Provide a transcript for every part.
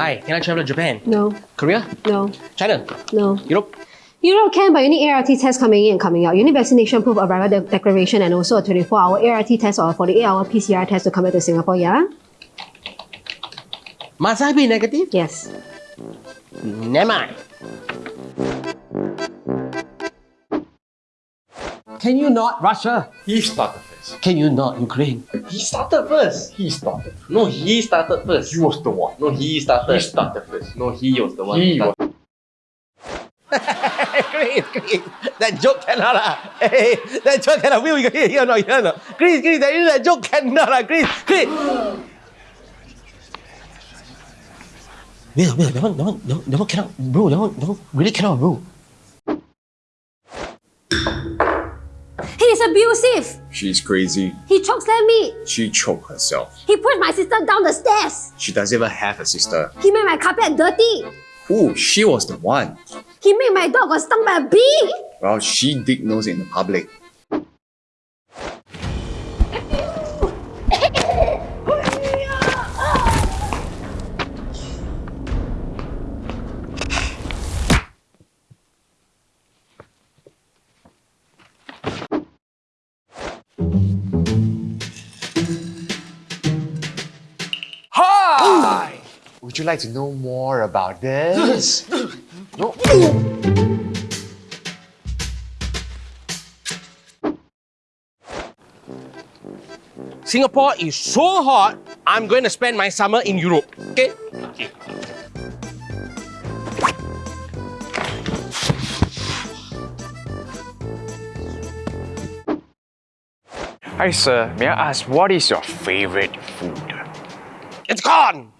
Hi, can I travel to Japan? No, Korea? no, China? no. Europe? Europe can, but you need ART test coming in and coming out. You need vaccination proof, arrival de- declaration, and also a 24-hour ART test or a 48-hour PCR test to come back to Singapore, yeah? Must I be negative? Yes. Never mind. Can you not Russia? He started first. Can you not Ukraine? He started first. He started. No, he started first. He was the one. No, he started. He started first. No, he was the one. He who was. started. Chris, Chris, that joke cannot lah. Hey, that joke cannot. Will you hear, hear or not? Hear or not? Chris, Chris, that, that joke cannot lah. Chris, Chris. Will, Will, that one, that one, that one, that one cannot, bro. That one, that one really cannot, bro. He's abusive. She's crazy. He chokes chokeslammed me. She choked herself. He pushed my sister down the stairs. She doesn't even have a sister. He made my carpet dirty. Ooh, she was the one. He made my dog got stung by a bee. Well, she dig nose in the public. Would you like to know more about this? no? Singapore is so hot, I'm going to spend my summer in Europe. Okay? Okay. Hi, sir. May I ask what is your favorite food? It's gone!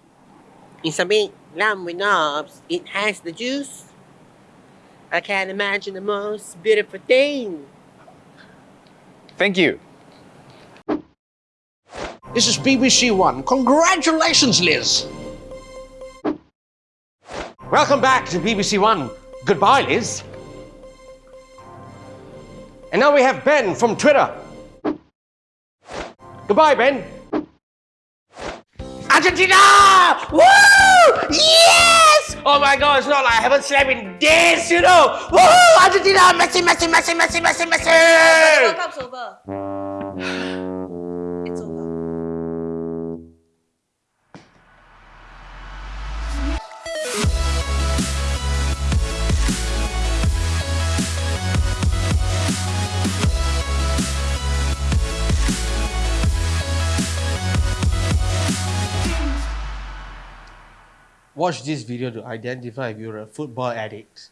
It's a big lump with knobs. It has the juice. I can't imagine the most beautiful thing. Thank you. This is BBC One. Congratulations, Liz. Welcome back to BBC One. Goodbye, Liz. And now we have Ben from Twitter. Goodbye, Ben. Argentina! Woo! Yes! Oh my god, it's not like I haven't slept in days, you know! Woo! Argentina! Messi, Messi, Messi, Messi, Messi, Messi! Watch this video to identify if you're a football addict.